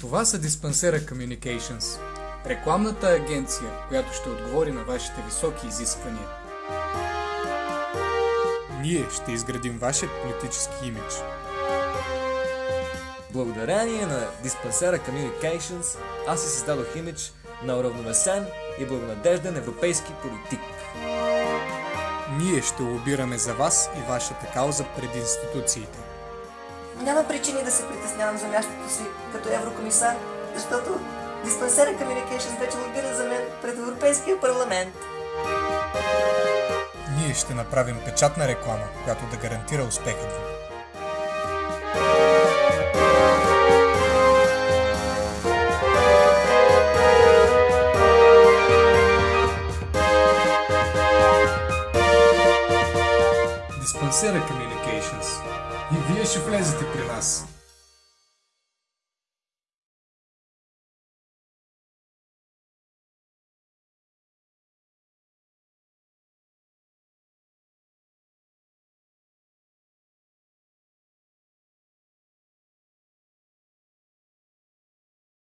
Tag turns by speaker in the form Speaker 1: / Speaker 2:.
Speaker 1: Това са Диспансера Communications, рекламната агенция, която ще отговори на вашите високи изисквания. Ние ще изградим вашия политически имидж.
Speaker 2: Благодарение на диспансера Communications аз си създадох имидж на уравновесен и благонадежден европейски политик.
Speaker 1: Ние ще лобираме за вас и вашата кауза пред институциите.
Speaker 3: Няма причини да се притеснявам за мястото си като еврокомисар, защото диспансера Communications вече лобира за мен пред Европейския парламент.
Speaker 1: Ние ще направим печатна реклама, която да гарантира успеха. ви. Диспансера Communications и вие ще влезете при нас.